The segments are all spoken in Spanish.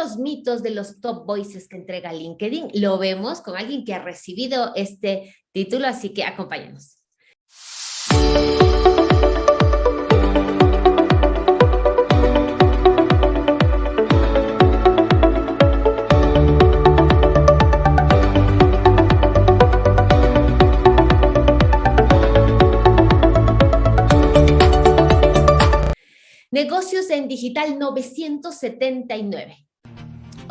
los mitos de los top voices que entrega LinkedIn. Lo vemos con alguien que ha recibido este título, así que acompáñanos. Negocios en Digital 979.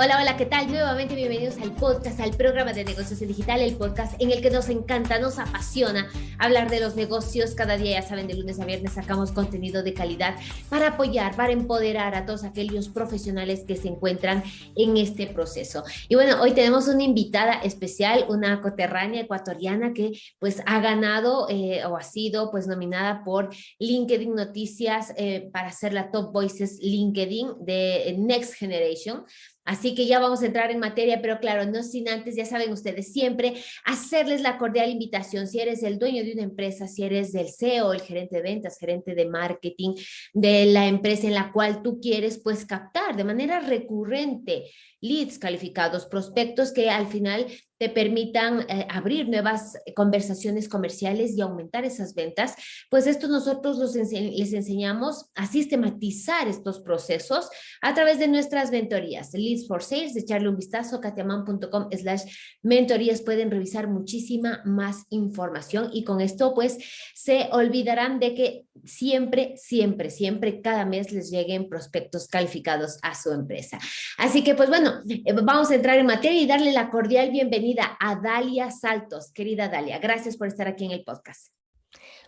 Hola, hola, ¿qué tal? Nuevamente bienvenidos al podcast, al programa de negocios en digital, el podcast en el que nos encanta, nos apasiona hablar de los negocios. Cada día, ya saben, de lunes a viernes sacamos contenido de calidad para apoyar, para empoderar a todos aquellos profesionales que se encuentran en este proceso. Y bueno, hoy tenemos una invitada especial, una coterránea ecuatoriana que pues ha ganado eh, o ha sido pues nominada por LinkedIn Noticias eh, para ser la Top Voices LinkedIn de Next Generation. Así que ya vamos a entrar en materia, pero claro, no sin antes, ya saben ustedes, siempre hacerles la cordial invitación. Si eres el dueño de una empresa, si eres del CEO, el gerente de ventas, gerente de marketing de la empresa en la cual tú quieres, pues captar de manera recurrente leads calificados, prospectos que al final te permitan eh, abrir nuevas conversaciones comerciales y aumentar esas ventas, pues esto nosotros les enseñamos a sistematizar estos procesos a través de nuestras mentorías. Leads for Sales, echarle un vistazo, katiaman.com slash mentorías, pueden revisar muchísima más información y con esto pues se olvidarán de que siempre, siempre, siempre, cada mes les lleguen prospectos calificados a su empresa. Así que pues bueno, eh, vamos a entrar en materia y darle la cordial bienvenida a Dalia Saltos. Querida Dalia, gracias por estar aquí en el podcast.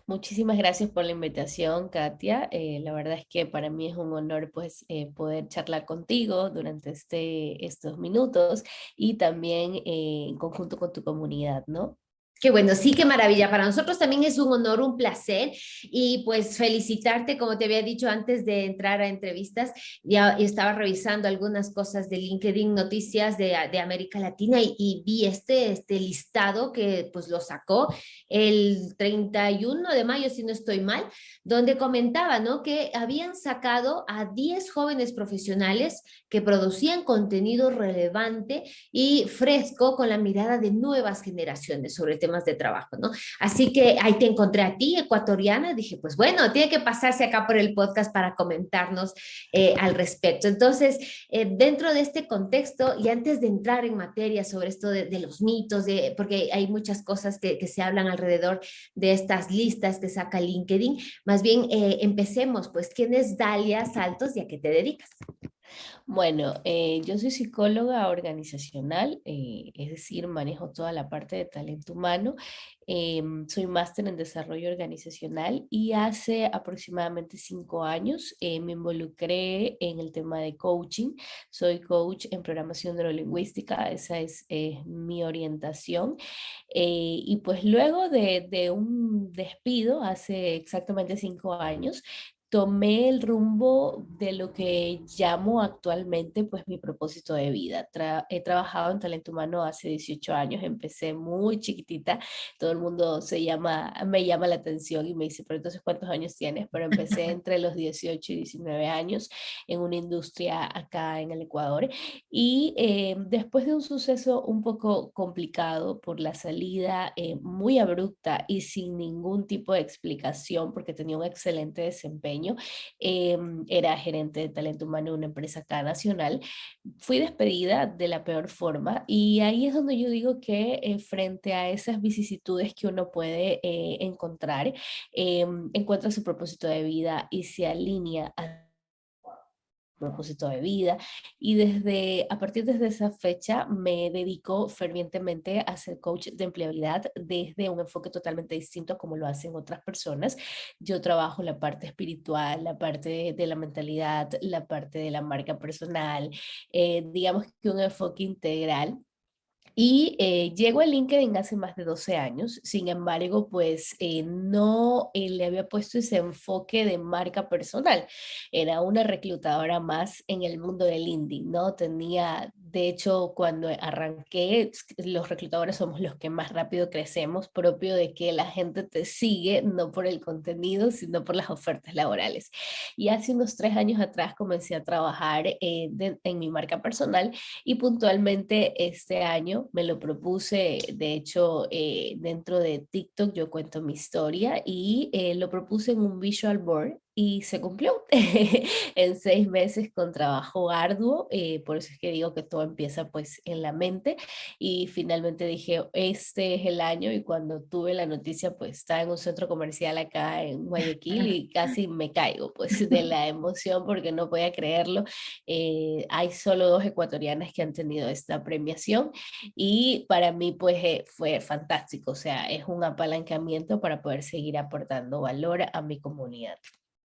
Muchísimas gracias por la invitación, Katia. Eh, la verdad es que para mí es un honor pues, eh, poder charlar contigo durante este, estos minutos y también en conjunto con tu comunidad, ¿no? Qué bueno, sí, qué maravilla. Para nosotros también es un honor, un placer y pues felicitarte, como te había dicho antes de entrar a entrevistas, ya estaba revisando algunas cosas de LinkedIn Noticias de, de América Latina y, vi este, este listado que pues lo sacó el 31 de mayo, si no estoy mal, donde comentaba ¿no? que habían sacado a 10 jóvenes profesionales que producían contenido relevante y fresco con la mirada de nuevas generaciones sobre de trabajo, ¿no? Así que ahí te encontré a ti, ecuatoriana, dije, pues bueno, tiene que pasarse acá por el podcast para comentarnos eh, al respecto. Entonces, eh, dentro de este contexto, y antes de entrar en materia sobre esto de, los mitos, de, porque hay muchas cosas que, que, se hablan alrededor de estas listas que saca LinkedIn, más bien eh, empecemos, pues, ¿quién es Dalia Saltos y a qué te dedicas? Bueno, eh, yo soy psicóloga organizacional, eh, es decir, manejo toda la parte de talento humano. Em, soy máster en desarrollo organizacional y hace aproximadamente cinco años eh, me involucré en el tema de coaching. Soy coach en programación neurolingüística, esa es mi orientación. y pues luego de, de un despido hace exactamente cinco años, tomé el rumbo de lo que llamo actualmente pues mi propósito de vida. he trabajado en talento humano hace 18 años, empecé muy chiquitita, todo el mundo se llama, me llama la atención y me dice, pero entonces ¿cuántos años tienes? Pero empecé entre los 18 y 19 años en una industria acá en el Ecuador y eh, después de un suceso un poco complicado por la salida eh, muy abrupta y sin ningún tipo de explicación porque tenía un excelente desempeño, Em, era gerente de talento humano en una empresa acá nacional. Fui despedida de la peor forma y ahí es donde yo digo que eh, frente a esas vicisitudes que uno puede eh, encontrar, em, encuentra su propósito de vida y se alinea a propósito de vida y desde a partir de esa fecha me dedico fervientemente a ser coach de empleabilidad desde un enfoque totalmente distinto a como lo hacen otras personas. Yo trabajo la parte espiritual, la parte de la mentalidad, la parte de la marca personal, eh, digamos que un enfoque integral Y eh, llego a LinkedIn hace más de 12 años, sin embargo, pues eh, no eh, le había puesto ese enfoque de marca personal. Era una reclutadora más en el mundo del LinkedIn, ¿no? Tenía, de hecho, cuando arranqué, los reclutadores somos los que más rápido crecemos, propio de que la gente te sigue, no por el contenido, sino por las ofertas laborales. Y hace unos tres años atrás comencé a trabajar en mi marca personal y puntualmente este año me lo propuse, de hecho, eh, dentro de TikTok yo cuento mi historia y eh, lo propuse en un visual board y se cumplió en seis meses con trabajo arduo, eh, por eso es que digo que todo empieza pues en la mente y finalmente dije, este es el año y cuando tuve la noticia pues estaba en un centro comercial acá en Guayaquil y casi me caigo pues de la emoción porque no podía creerlo. Eh, hay solo dos ecuatorianas que han tenido esta premiación y para mí pues eh, fue fantástico, o sea, es un apalancamiento para poder seguir aportando valor a mi comunidad.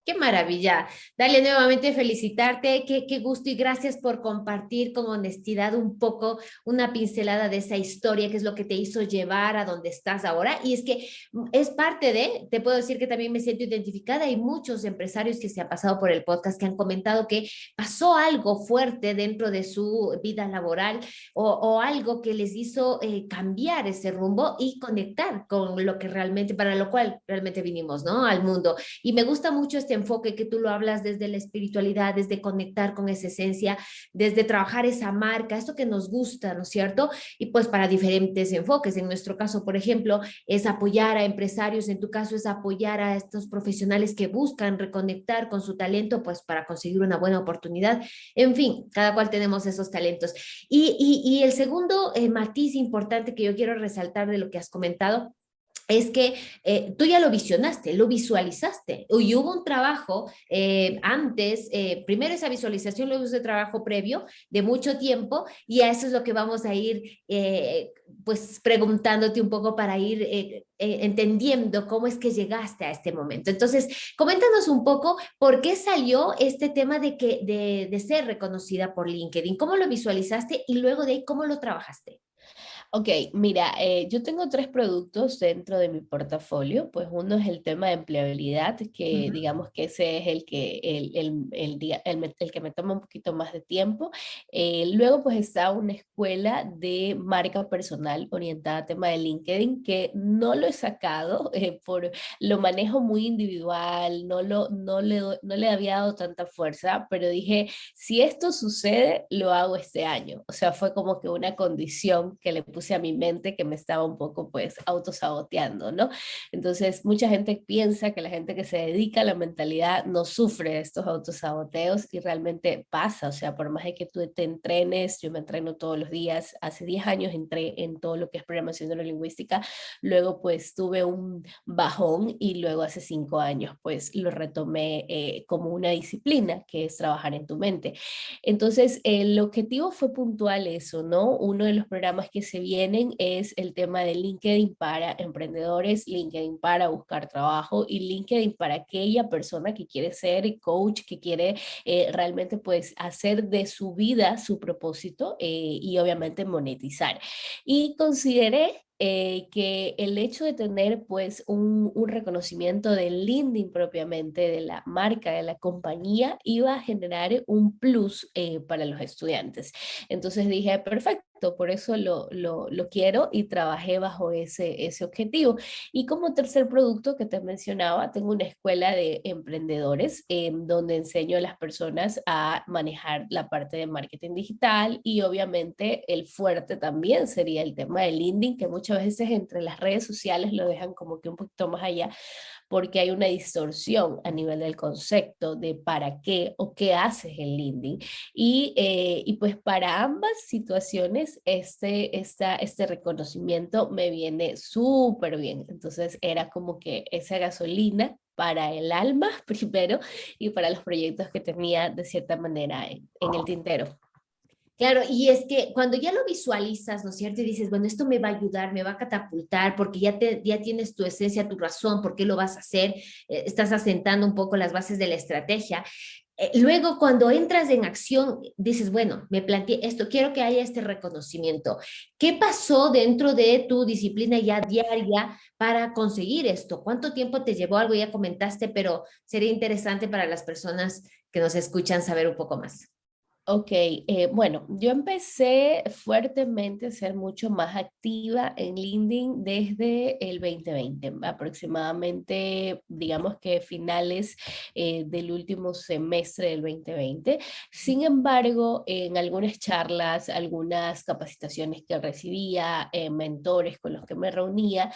Qué maravilla. Dale nuevamente felicitarte, qué, gusto y gracias por compartir con honestidad un poco una pincelada de esa historia, que es lo que te hizo llevar a donde estás ahora. Y es que mm, es parte de, te puedo decir que también me siento identificada, hay muchos empresarios que se han pasado por el podcast que han comentado que pasó algo fuerte dentro de su vida laboral o, o algo que les hizo eh, cambiar ese rumbo y conectar con lo que realmente, para lo cual realmente vinimos, ¿no? Al mundo. Y me gusta mucho este enfoque que tú lo hablas desde la espiritualidad, desde conectar con esa esencia, desde trabajar esa marca, esto que nos gusta, ¿no es cierto? Y pues para diferentes enfoques. En nuestro caso, por ejemplo, es apoyar a empresarios, en tu caso es apoyar a estos profesionales que buscan reconectar con su talento, pues para conseguir una buena oportunidad. En fin, cada cual tenemos esos talentos. Y, y, el segundo eh, matiz importante que yo quiero resaltar de lo que has comentado es que eh, tú ya lo visionaste, lo visualizaste, y hubo un trabajo eh, antes, eh, primero esa visualización, luego ese trabajo previo de mucho tiempo, y a eso es lo que vamos a ir pues preguntándote un poco para ir entendiendo cómo es que llegaste a este momento. Entonces, coméntanos un poco por qué salió este tema de, que, de, de ser reconocida por LinkedIn, cómo lo visualizaste y luego de ahí cómo lo trabajaste. Ok, mira, eh, yo tengo tres productos dentro de mi portafolio, pues uno es el tema de empleabilidad, que digamos que ese es el que, el, el, el, el, que me toma un poquito más de tiempo. Eh, luego pues está una escuela de marca personal orientada a tema de LinkedIn, que no lo he sacado, eh, por lo manejo muy individual, no, lo, no, le, no le había dado tanta fuerza, pero dije, si esto sucede, lo hago este año. O sea, fue como que una condición que le puse a mi mente que me estaba un poco pues autosaboteando, ¿no? Entonces mucha gente piensa que la gente que se dedica a la mentalidad no sufre estos autosaboteos y realmente pasa, o sea, por más de que tú te entrenes, yo me entreno todos los días, hace 10 años entré en todo lo que es programación neurolingüística, luego pues tuve un bajón y luego hace 5 años pues lo retomé eh, como una disciplina que es trabajar en tu mente. Entonces el objetivo fue puntual eso, ¿no? Uno de los programas que se vienen es el tema de LinkedIn para emprendedores, LinkedIn para buscar trabajo y LinkedIn para aquella persona que quiere ser coach, que quiere eh, realmente pues hacer de su vida su propósito eh, y obviamente monetizar. Y consideré eh, que el hecho de tener pues un, un, reconocimiento del LinkedIn propiamente, de la marca, de la compañía, iba a generar un plus para los estudiantes. Entonces dije, perfecto por eso lo, lo, quiero y trabajé bajo ese, ese objetivo. Y como tercer producto que te mencionaba, tengo una escuela de emprendedores en donde enseño a las personas a manejar la parte de marketing digital y obviamente el fuerte también sería el tema del LinkedIn, que muchas veces entre las redes sociales lo dejan como que un poquito más allá, porque hay una distorsión a nivel del concepto de para qué o qué haces en LinkedIn. Y, eh, y pues para ambas situaciones, este, esta, este reconocimiento me viene súper bien. Entonces era como que esa gasolina para el alma primero y para los proyectos que tenía de cierta manera en el tintero. Claro, y es que cuando ya lo visualizas, ¿no es cierto? Y dices, bueno, esto me va a ayudar, me va a catapultar, porque ya, te, ya tienes tu esencia, tu razón, por qué lo vas a hacer, eh, estás asentando un poco las bases de la estrategia eh, luego cuando entras en acción, dices, bueno, me planteé esto, quiero que haya este reconocimiento. ¿Qué pasó dentro de tu disciplina ya diaria para conseguir esto? ¿Cuánto tiempo te llevó? Algo ya comentaste, pero sería interesante para las personas que nos escuchan saber un poco más. Ok, eh, bueno, yo empecé fuertemente a ser mucho más activa en LinkedIn desde el 2020, aproximadamente, digamos que finales eh, del último semestre del 2020. Sin embargo, en algunas charlas, algunas capacitaciones que recibía, eh, mentores con los que me reunía,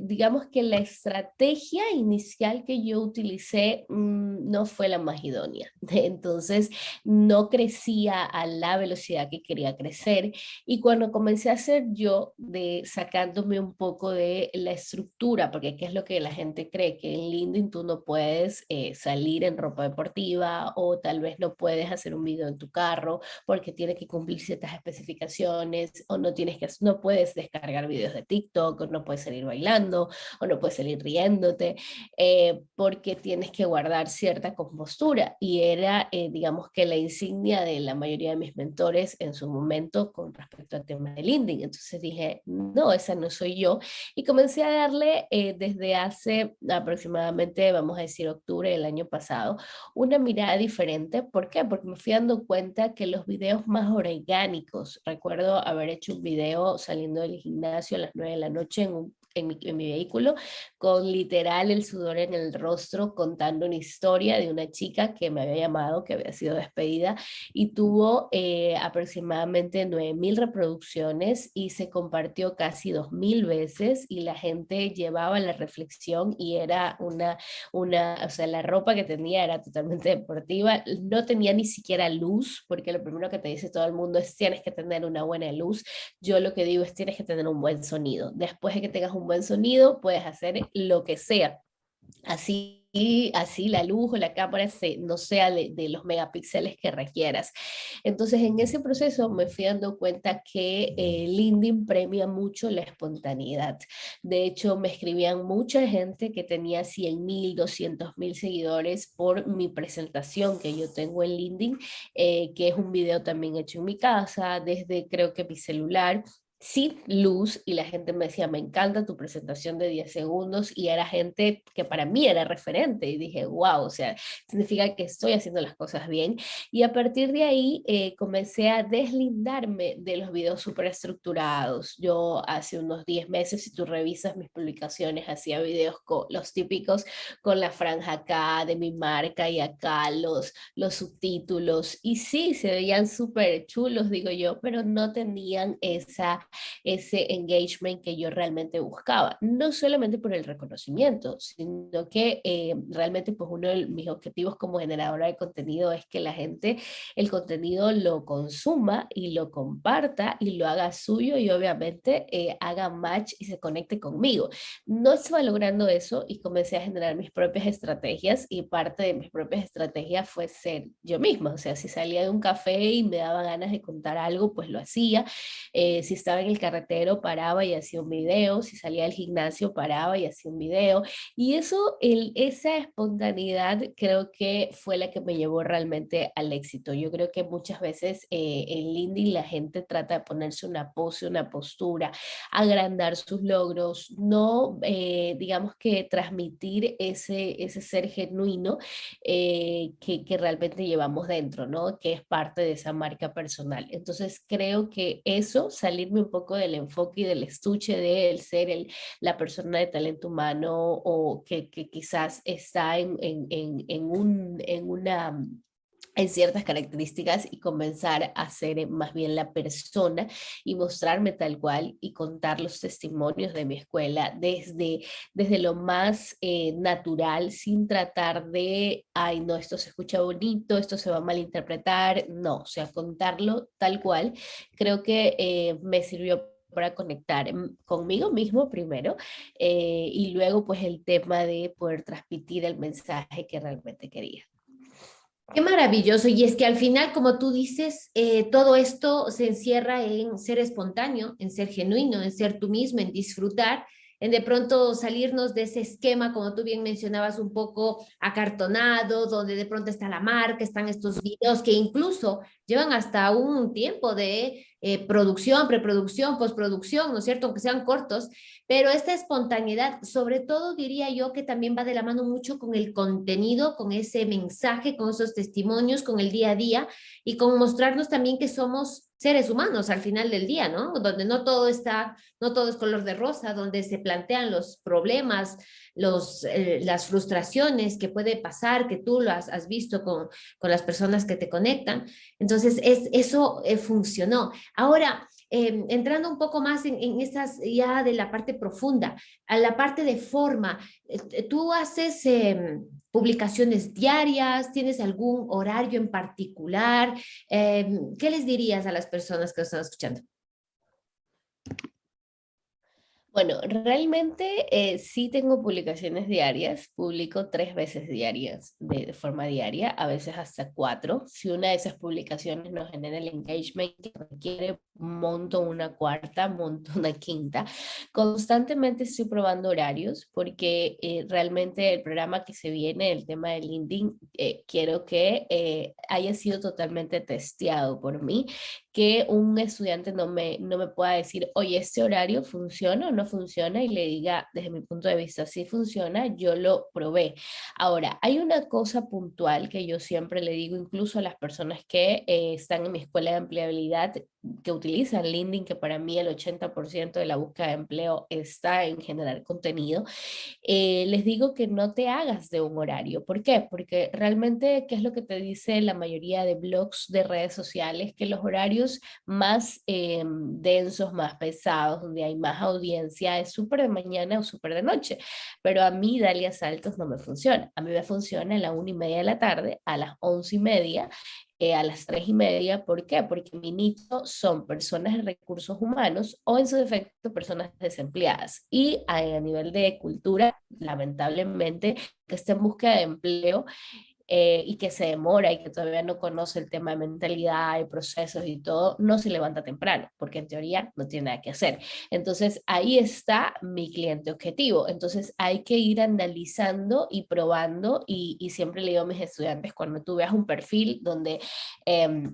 digamos que la estrategia inicial que yo utilicé mm, no fue la más idónea. Entonces, no crecía a la velocidad que quería crecer y cuando comencé a hacer yo de sacándome un poco de la estructura, porque qué es lo que la gente cree, que en LinkedIn tú no puedes eh, salir en ropa deportiva o tal vez no puedes hacer un video en tu carro porque tiene que cumplir ciertas especificaciones o no tienes que, no puedes descargar videos de TikTok o no puedes salir bailando o no puedes salir riéndote eh, porque tienes que guardar cierta compostura. Y era eh, digamos que la insignia de la mayoría de mis mentores en su momento con respecto al tema del LinkedIn. Entonces dije, no, esa no soy yo. Y comencé a darle eh, desde hace aproximadamente, vamos a decir, octubre del año pasado, una mirada diferente. ¿Por qué? Porque me fui dando cuenta que los videos más orgánicos, recuerdo haber hecho un video saliendo del gimnasio a las 9 de la noche en un en mi, vehículo, con literal el sudor en el rostro, contando una historia de una chica que me había llamado, que había sido despedida, y tuvo eh, aproximadamente 9.000 reproducciones y se compartió casi 2.000 veces y la gente llevaba la reflexión y era una, una, o sea, la ropa que tenía era totalmente deportiva, no tenía ni siquiera luz, porque lo primero que te dice todo el mundo es tienes que tener una buena luz, yo lo que digo es tienes que tener un buen sonido, después de que tengas un buen sonido, puedes hacer lo que sea. Así así la luz o la cámara se, no sea de, los megapíxeles que requieras. Entonces en ese proceso me fui dando cuenta que eh, LinkedIn premia mucho la espontaneidad. De hecho me escribían mucha gente que tenía 100 mil, 200 mil seguidores por mi presentación que yo tengo en LinkedIn, eh, que es un video también hecho en mi casa, desde creo que mi celular, sin luz y la gente me decía, me encanta tu presentación de 10 segundos y era gente que para mí era referente y dije, wow, o sea, significa que estoy haciendo las cosas bien y a partir de ahí eh, comencé a deslindarme de los videos súper estructurados. Yo hace unos 10 meses, si tú revisas mis publicaciones, hacía videos con los típicos con la franja acá de mi marca y acá los, los subtítulos y sí, se veían súper chulos, digo yo, pero no tenían esa ese engagement que yo realmente buscaba. No solamente por el reconocimiento, sino que eh, realmente pues uno de mis objetivos como generadora de contenido es que la gente el contenido lo consuma y lo comparta y lo haga suyo y obviamente eh, haga match y se conecte conmigo. No estaba logrando eso y comencé a generar mis propias estrategias y parte de mis propias estrategias fue ser yo misma. O sea, si salía de un café y me daba ganas de contar algo, pues lo hacía. Eh, si estaba el carretero paraba y hacía un video, si salía del gimnasio paraba y hacía un video. Y eso, esa espontaneidad creo que fue la que me llevó realmente al éxito. Yo creo que muchas veces eh, en LinkedIn la gente trata de ponerse una pose, una postura, agrandar sus logros, no eh, digamos que transmitir ese, ese ser genuino eh, que, que realmente llevamos dentro, ¿no? Que es parte de esa marca personal. Entonces creo que eso, salirme un poco del enfoque y del estuche de él ser el, la persona de talento humano o que, que quizás está en, en, en, un, en una en ciertas características y comenzar a ser más bien la persona y mostrarme tal cual y contar los testimonios de mi escuela desde, desde lo más eh, natural sin tratar de, ay no, esto se escucha bonito, esto se va a malinterpretar, no, o sea, contarlo tal cual, creo que eh, me sirvió para conectar conmigo mismo primero eh, y luego pues el tema de poder transmitir el mensaje que realmente quería. Qué maravilloso. Y es que al final, como tú dices, eh, todo esto se encierra en ser espontáneo, en ser genuino, en ser tú mismo, en disfrutar en de pronto salirnos de ese esquema, como tú bien mencionabas, un poco acartonado, donde de pronto está la marca, están estos videos que incluso llevan hasta un tiempo de eh, producción, preproducción, postproducción, ¿no es cierto? Aunque sean cortos, pero esta espontaneidad, sobre todo diría yo que también va de la mano mucho con el contenido, con ese mensaje, con esos testimonios, con el día a día y con mostrarnos también que somos seres humanos al final del día, ¿no? Donde no todo está, no todo es color de rosa, donde se plantean los problemas, los, eh, las frustraciones que puede pasar, que tú lo has, has visto con, con, las personas que te conectan. Entonces, es, eso eh, funcionó. Ahora, eh, entrando un poco más en, en, esas ya de la parte profunda, a la parte de forma, tú haces em, publicaciones diarias, tienes algún horario en particular, em, ¿qué les dirías a las personas que están escuchando? Bueno, realmente eh, sí tengo publicaciones diarias, publico tres veces diarias, de, forma diaria, a veces hasta cuatro. Si una de esas publicaciones no genera el engagement que requiere, monto una cuarta, monto una quinta. Constantemente estoy probando horarios porque eh, realmente el programa que se viene, el tema de LinkedIn, eh, quiero que haya sido totalmente testeado por mí que un estudiante no me, no me pueda decir, oye, este horario funciona o no funciona y le diga, desde mi punto de vista, si funciona, yo lo probé. Ahora, hay una cosa puntual que yo siempre le digo, incluso a las personas que eh, están en mi escuela de empleabilidad, que utilizan LinkedIn, que para mí el 80% de la búsqueda de empleo está en generar contenido, eh, les digo que no te hagas de un horario. ¿Por qué? Porque realmente, ¿qué es lo que te dice la mayoría de blogs de redes sociales? Que los horarios más eh, densos, más pesados, donde hay más audiencia, es súper de mañana o súper de noche. Pero a mí, Dalia Saltos, no me funciona. A mí me funciona a la una y media de la tarde, a las once y media, eh, a las tres y media. ¿Por qué? Porque mi nicho son personas de recursos humanos o en su defecto personas desempleadas. Y a, a nivel de cultura, lamentablemente, que está en búsqueda de empleo, eh, y que se demora y que todavía no conoce el tema de mentalidad y procesos y todo, no se levanta temprano, porque en teoría no tiene nada que hacer. Entonces ahí está mi cliente objetivo. Entonces hay que ir analizando y probando y, y siempre le digo a mis estudiantes, cuando tú veas un perfil donde... Eh,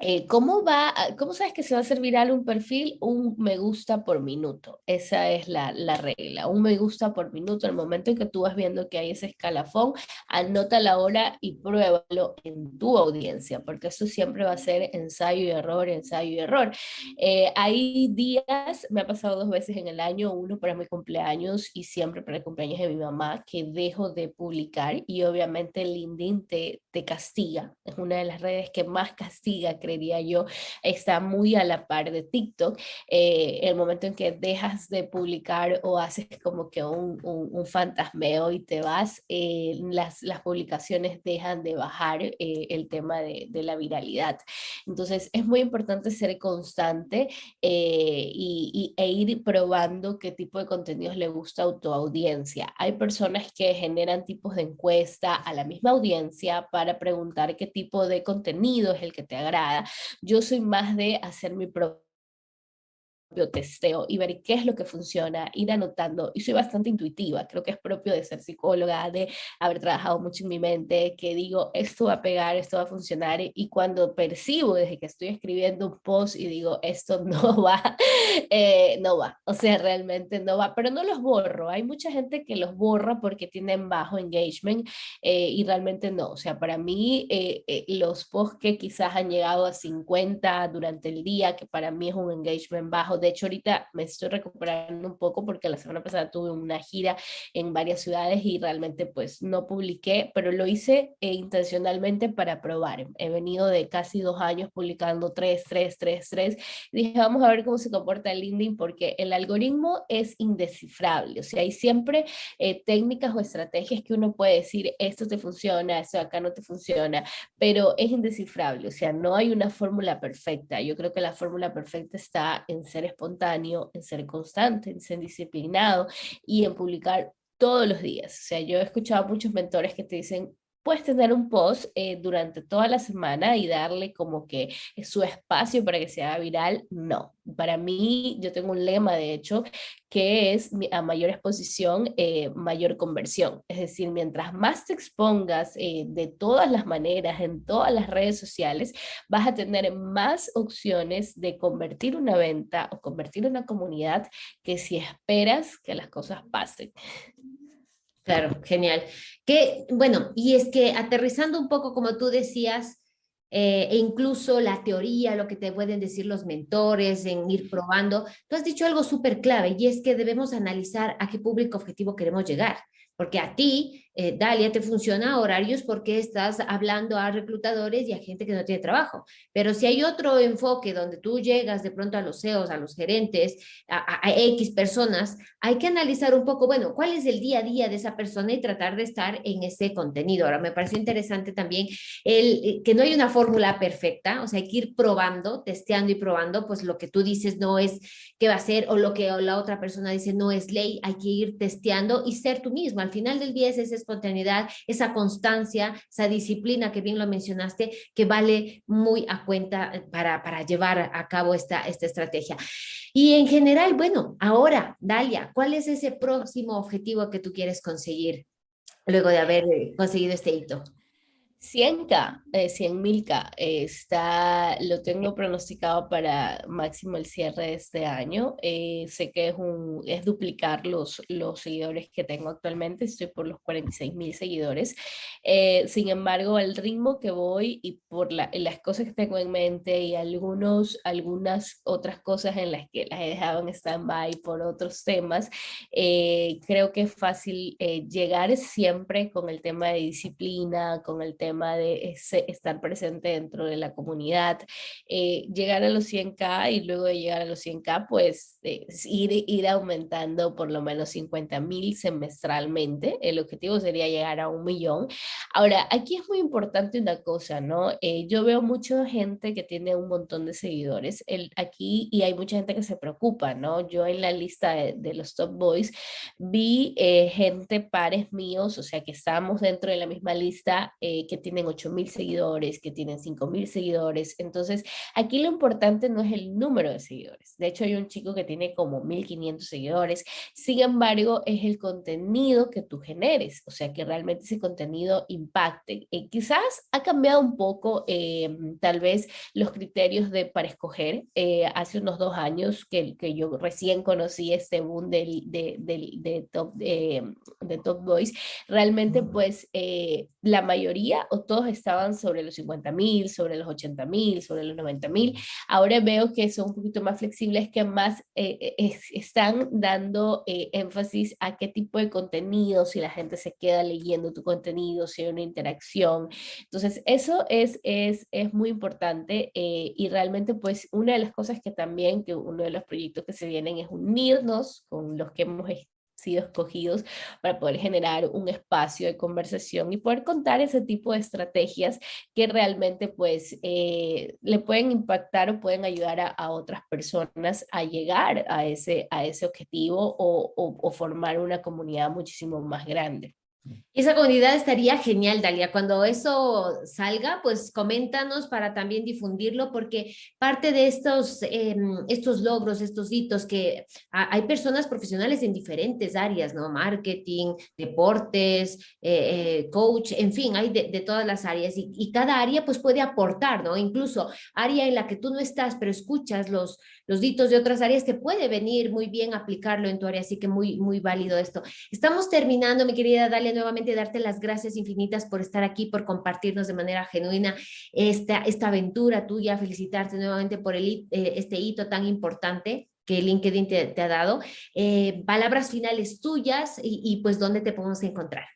eh, ¿cómo, va, ¿Cómo sabes que se va a hacer viral un perfil? Un me gusta por minuto. Esa es la, la, regla. Un me gusta por minuto. El momento en que tú vas viendo que hay ese escalafón, anota la hora y pruébalo en tu audiencia, porque eso siempre va a ser ensayo y error, ensayo y error. Eh, hay días, me ha pasado dos veces en el año, uno para mi cumpleaños y siempre para el cumpleaños de mi mamá, que dejo de publicar y obviamente LinkedIn te, te castiga. Es una de las redes que más castiga creería yo, está muy a la par de TikTok. Eh, el momento en que dejas de publicar o haces como que un, un, fantasmeo y te vas, eh, las, las publicaciones dejan de bajar eh, el tema de, de, la viralidad. Entonces es muy importante ser constante y, y, e ir probando qué tipo de contenidos le gusta a tu audiencia. Hay personas que generan tipos de encuesta a la misma audiencia para preguntar qué tipo de contenido es el que te agrada yo soy más de hacer mi propio testeo y ver qué es lo que funciona, ir anotando. Y soy bastante intuitiva, creo que es propio de ser psicóloga, de haber trabajado mucho en mi mente, que digo, esto va a pegar, esto va a funcionar. Y cuando percibo desde que estoy escribiendo un post y digo, esto no va, eh, no va. O sea, realmente no va, pero no los borro. Hay mucha gente que los borra porque tienen bajo engagement eh, y realmente no. O sea, para mí eh, los posts que quizás han llegado a 50 durante el día, que para mí es un engagement bajo, de hecho, ahorita me estoy recuperando un poco porque la semana pasada tuve una gira en varias ciudades y realmente pues no publiqué, pero lo hice eh, intencionalmente para probar. He venido de casi dos años publicando tres, tres, tres, tres. dije, vamos a ver cómo se comporta el LinkedIn porque el algoritmo es indescifrable. O sea, hay siempre eh, técnicas o estrategias que uno puede decir, esto te funciona, esto acá no te funciona, pero es indescifrable. O sea, no hay una fórmula perfecta. Yo creo que la fórmula perfecta está en ser espontáneo, en ser constante, en ser disciplinado y en publicar todos los días. O sea, yo he escuchado a muchos mentores que te dicen, puedes tener un post eh, durante toda la semana y darle como que su espacio para que sea viral, no. Para mí, yo tengo un lema, de hecho, que es a mayor exposición, eh, mayor conversión. Es decir, mientras más te expongas eh, de todas las maneras, en todas las redes sociales, vas a tener más opciones de convertir una venta o convertir una comunidad que si esperas que las cosas pasen. Claro, genial. Que, bueno, y es que aterrizando un poco, como tú decías, eh, e incluso la teoría, lo que te pueden decir los mentores, en ir probando, tú has dicho algo súper clave y es que debemos analizar a qué público objetivo queremos llegar, porque a ti eh, Dalia, te funciona horarios porque estás hablando a reclutadores y a gente que no tiene trabajo. Pero si hay otro enfoque donde tú llegas de pronto a los CEOs, a los gerentes, a, X personas, hay que analizar un poco, bueno, cuál es el día a día de esa persona y tratar de estar en ese contenido. Ahora, me pareció interesante también el, eh, que no hay una fórmula perfecta, o sea, hay que ir probando, testeando y probando, pues lo que tú dices no es qué va a ser o lo que la otra persona dice no es ley, hay que ir testeando y ser tú mismo. Al final del día es ese espontaneidad, esa constancia, esa disciplina que bien lo mencionaste, que vale muy a cuenta eh, para, para llevar a cabo esta, esta estrategia. Y en general, bueno, ahora, Dalia, ¿cuál es ese próximo objetivo que tú quieres conseguir luego de haber eh, conseguido este hito? 100K, eh, 100.000K, está, lo tengo pronosticado para máximo el cierre de este año. Eh, sé que es, un, es duplicar los, los seguidores que tengo actualmente, estoy por los 46.000 seguidores. Eh, sin embargo, al ritmo que voy y por la, las cosas que tengo en mente y algunos, algunas otras cosas en las que las he dejado en stand-by por otros temas, eh, creo que es fácil llegar siempre con el tema de disciplina, con el tema de estar presente dentro de la comunidad, eh, llegar a los 100K y luego de llegar a los 100K, pues eh, ir, ir aumentando por lo menos 50 mil semestralmente. El objetivo sería llegar a un millón. Ahora, aquí es muy importante una cosa, ¿no? Eh, yo veo mucha gente que tiene un montón de seguidores el, aquí y hay mucha gente que se preocupa, ¿no? Yo en la lista de, los top boys vi gente pares míos, o sea, que estábamos dentro de la misma lista que tienen 8.000 seguidores, que tienen 5.000 seguidores. Entonces, aquí lo importante no es el número de seguidores. De hecho, hay un chico que tiene como 1.500 seguidores. Sin embargo, es el contenido que tú generes. O sea, que realmente ese contenido impacte. Eh, quizás ha cambiado un poco, eh, tal vez, los criterios de, para escoger. Eh, hace unos dos años que, que yo recién conocí este boom del, de, de, top, de Top Boys, realmente, pues, la mayoría todos estaban sobre los 50 mil, sobre los 80 mil, sobre los 90 mil. Ahora veo que son un poquito más flexibles, que más eh, eh, están dando eh, énfasis a qué tipo de contenido, si la gente se queda leyendo tu contenido, si hay una interacción. Entonces, eso es, es, es muy importante y realmente pues una de las cosas que también, que uno de los proyectos que se vienen es unirnos con los que hemos sido escogidos para poder generar un espacio de conversación y poder contar ese tipo de estrategias que realmente pues eh, le pueden impactar o pueden ayudar a, otras personas a llegar a ese, a ese objetivo o formar una comunidad muchísimo más grande. Esa comunidad estaría genial, Dalia. Cuando eso salga, pues coméntanos para también difundirlo, porque parte de estos, em, estos logros, estos hitos, que hay personas profesionales en diferentes áreas, ¿no? Marketing, deportes, eh, eh, coach, en fin, hay de, todas las áreas y, y, cada área pues puede aportar, ¿no? Incluso área en la que tú no estás, pero escuchas los, los hitos de otras áreas, te puede venir muy bien aplicarlo en tu área, así que muy, muy válido esto. Estamos terminando, mi querida Dalia, nuevamente darte las gracias infinitas por estar aquí, por compartirnos de manera genuina esta, esta aventura tuya, felicitarte nuevamente por el, eh, este hito tan importante que LinkedIn te, ha dado. Eh, palabras finales tuyas y, y pues dónde te podemos encontrar.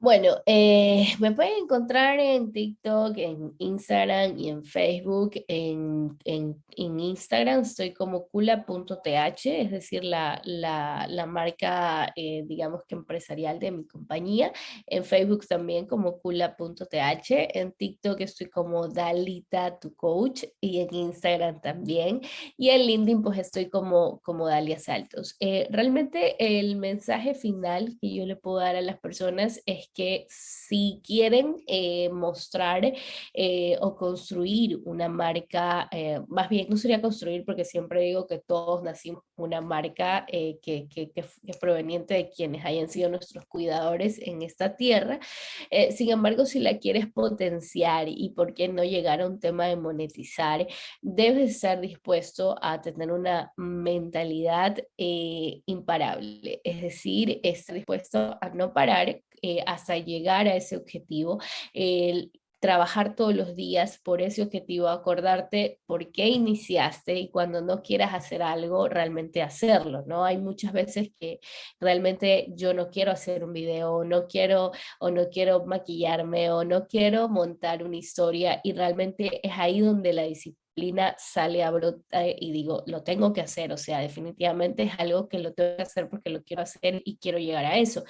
Bueno, eh, me pueden encontrar en TikTok, en Instagram y en Facebook. En, en, en Instagram estoy como cula.th, es decir, la, la, la marca, eh, digamos que empresarial de mi compañía. En Facebook también como cula.th. En TikTok estoy como Dalita, tu coach, y en Instagram también. Y en LinkedIn pues estoy como, como Dalia Saltos. Eh, realmente el mensaje final que yo le puedo dar a las personas es que si quieren eh, mostrar eh, o construir una marca, eh, más bien no sería construir porque siempre digo que todos nacimos una marca que, que, que, es proveniente de quienes hayan sido nuestros cuidadores en esta tierra. sin embargo, si la quieres potenciar y por qué no llegar a un tema de monetizar, debes estar dispuesto a tener una mentalidad imparable, es decir, estar dispuesto a no parar eh, hasta llegar a ese objetivo. El, trabajar todos los días por ese objetivo, acordarte por qué iniciaste y cuando no quieras hacer algo, realmente hacerlo, ¿no? Hay muchas veces que realmente yo no quiero hacer un video, o no quiero, o no quiero maquillarme, o no quiero montar una historia y realmente es ahí donde la disciplina sale a brotar y digo, lo tengo que hacer, o sea, definitivamente es algo que lo tengo que hacer porque lo quiero hacer y quiero llegar a eso.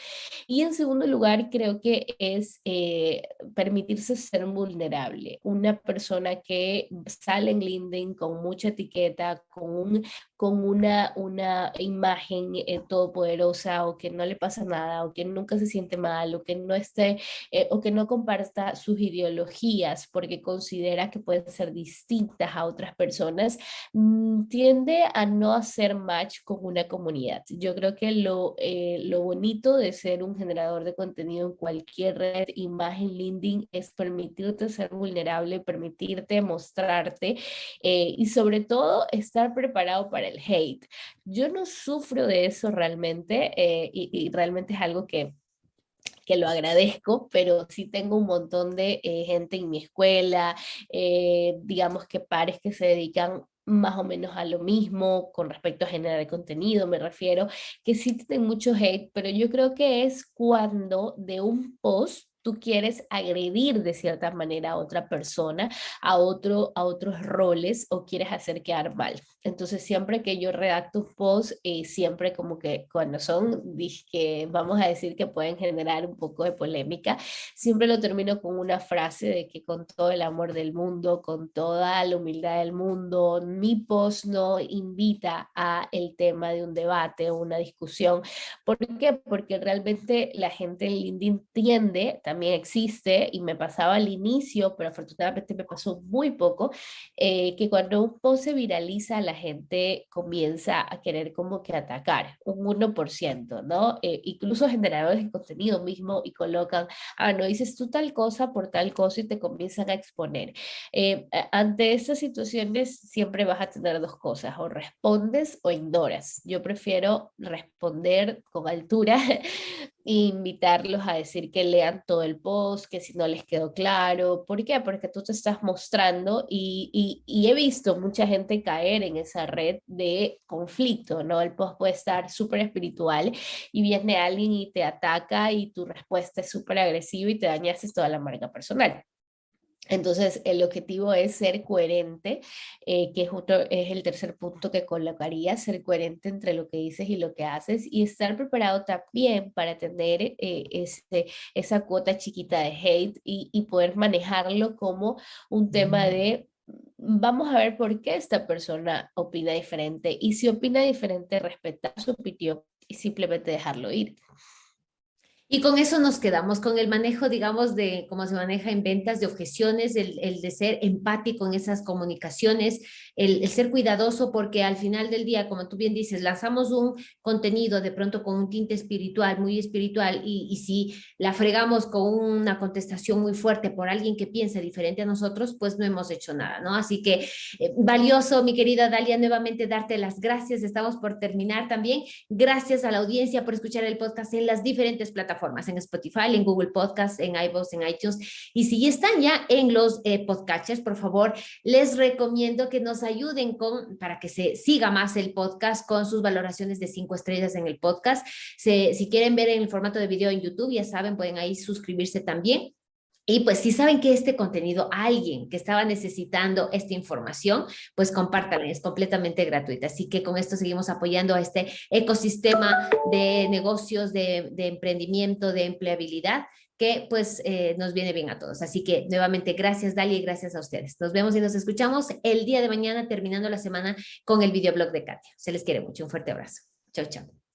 Y en segundo lugar, creo que es eh, permitirse ser vulnerable. Una persona que sale en LinkedIn con mucha etiqueta, con, un, con una, una imagen eh, todopoderosa o que no le pasa nada o que nunca se siente mal o que no esté eh, o que no comparta sus ideologías porque considera que pueden ser distintas a otras personas, mm, tiende a no hacer match con una comunidad. Yo creo que lo, eh, lo bonito de ser un generador de contenido en cualquier red, imagen, LinkedIn, es permitirte ser vulnerable, permitirte mostrarte eh, y sobre todo estar preparado para el hate. Yo no sufro de eso realmente eh, y realmente es algo que que lo agradezco, pero sí tengo un montón de eh, gente en mi escuela, eh, digamos que pares que se dedican más o menos a lo mismo con respecto a generar contenido, me refiero, que sí tienen mucho hate, pero yo creo que es cuando de un post tú quieres agredir de cierta manera a otra persona, a, otro, a otros roles o quieres hacer quedar mal. Entonces siempre que yo redacto un post, eh, siempre como que cuando son, que vamos a decir que pueden generar un poco de polémica, siempre lo termino con una frase de que con todo el amor del mundo, con toda la humildad del mundo, mi post no invita a el tema de un debate o una discusión. ¿Por qué? Porque realmente la gente en LinkedIn tiende también existe y me pasaba al inicio, pero afortunadamente me pasó muy poco, eh, que cuando un post se viraliza la gente comienza a querer como que atacar, un 1%, ¿no? Eh, incluso generadores de contenido mismo y colocan, ah, no dices tú tal cosa por tal cosa y te comienzan a exponer. Eh, ante estas situaciones siempre vas a tener dos cosas, o respondes o ignoras. Yo prefiero responder con altura invitarlos a decir que lean todo el post, que si no les quedó claro. ¿Por qué? Porque tú te estás mostrando y, he visto mucha gente caer en esa red de conflicto, ¿no? El post puede estar súper espiritual y viene alguien y te ataca y tu respuesta es súper agresiva y te dañaste toda la marca personal. Entonces, el objetivo es ser coherente, eh, que es, es el tercer punto que colocaría, ser coherente entre lo que dices y lo que haces y estar preparado también para tener eh, ese, esa cuota chiquita de hate y, y poder manejarlo como un tema de vamos a ver por qué esta persona opina diferente y si opina diferente, respetar su opinión y simplemente dejarlo ir. Y con eso nos quedamos, con el manejo, digamos, de cómo se maneja en ventas, de objeciones, el, de ser empático en esas comunicaciones, el, el, ser cuidadoso, porque al final del día, como tú bien dices, lanzamos un contenido de pronto con un tinte espiritual, muy espiritual, y, y si la fregamos con una contestación muy fuerte por alguien que piensa diferente a nosotros, pues no hemos hecho nada, ¿no? Así que eh, valioso, mi querida Dalia, nuevamente darte las gracias. Estamos por terminar también. Gracias a la audiencia por escuchar el podcast en las diferentes plataformas en Spotify, en Google Podcast, en iVoox, en iTunes. Y si están ya en los eh, podcasters, por favor, les recomiendo que nos ayuden con, para que se siga más el podcast con sus valoraciones de cinco estrellas en el podcast. si quieren ver en el formato de video en YouTube, ya saben, pueden ahí suscribirse también. Y pues si saben que este contenido, alguien que estaba necesitando esta información, pues compártanla, es completamente gratuita. Así que con esto seguimos apoyando a este ecosistema de negocios, de, emprendimiento, de empleabilidad, que pues eh, nos viene bien a todos. Así que nuevamente gracias Dalia y gracias a ustedes. Nos vemos y nos escuchamos el día de mañana terminando la semana con el videoblog de Katia. Se les quiere mucho. Un fuerte abrazo. Chao, chao.